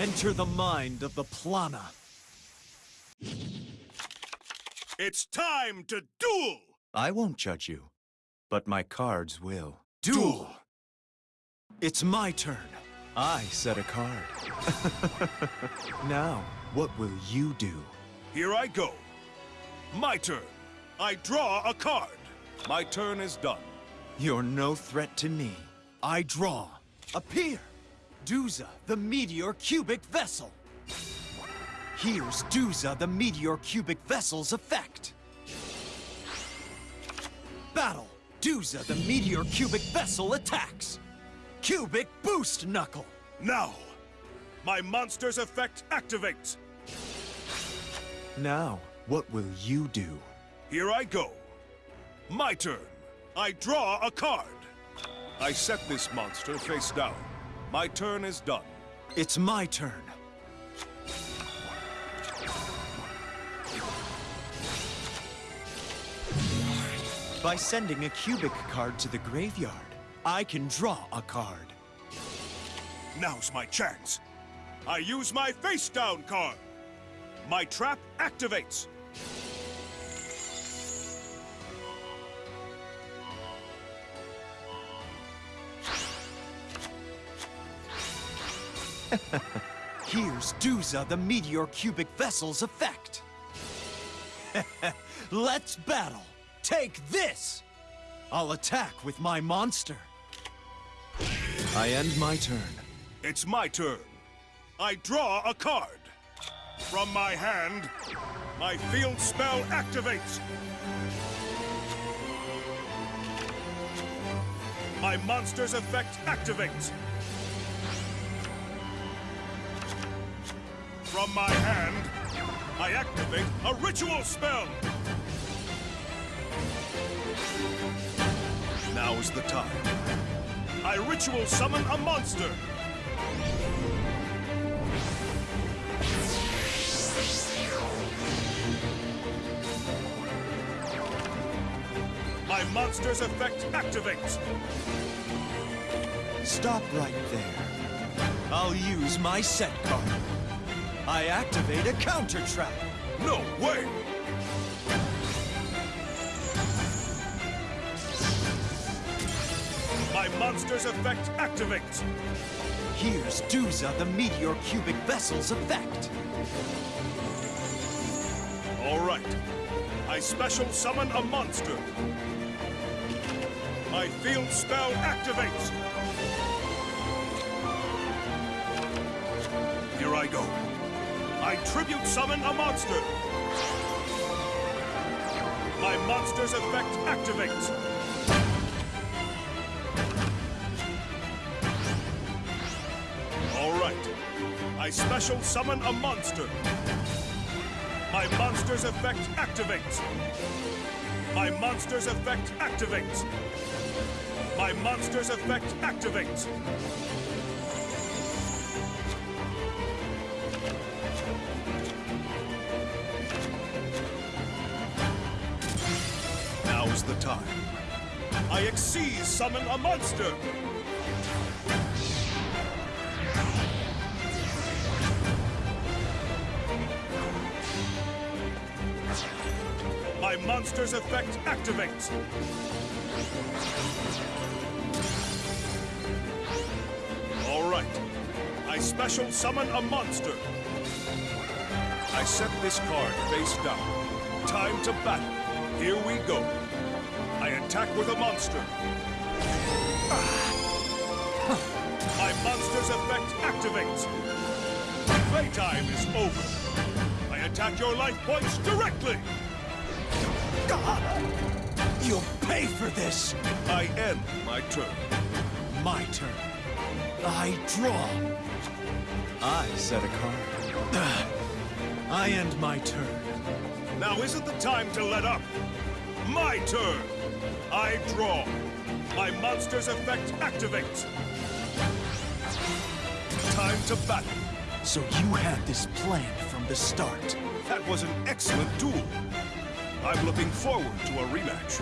Enter the mind of the Plana. It's time to duel! I won't judge you, but my cards will. Duel! It's my turn. I set a card. now, what will you do? Here I go. My turn. I draw a card. My turn is done. You're no threat to me. I draw. Appear! Duza, the meteor cubic vessel. Here's Duza, the meteor cubic vessel's effect. Battle! Duza, the meteor cubic vessel attacks. Cubic boost knuckle. Now, my monster's effect activates. Now, what will you do? Here I go. My turn. I draw a card. I set this monster face down. My turn is done. It's my turn. By sending a cubic card to the graveyard, I can draw a card. Now's my chance. I use my face down card. My trap activates. Here's Duza, the meteor cubic vessel's effect. Let's battle. Take this! I'll attack with my monster. I end my turn. It's my turn. I draw a card. From my hand, my field spell activates. My monster's effect activates. From my hand, I activate a ritual spell. Now is the time. I ritual summon a monster. My monster's effect activates. Stop right there. I'll use my set card. I activate a counter trap. No way! My monster's effect activates. Here's Duza, the meteor cubic vessel's effect. All right. I special summon a monster. My field spell activates. Here I go. I tribute summon a monster. My monster's effect activates. All right. I special summon a monster. My monster's effect activates. My monster's effect activates. My monster's effect activates. The time. I Xyz summon a monster. My monster's effect activates. All right. I special summon a monster. I set this card face down. Time to battle. Here we go. Attack with a monster. My monster's effect activates. Playtime is over. I attack your life points directly. You'll pay for this! I end my turn. My turn. I draw. I set a card. I end my turn. Now isn't the time to let up. My turn. I draw. My monster's effect activates. Time to battle. So you had this planned from the start. That was an excellent duel. I'm looking forward to a rematch.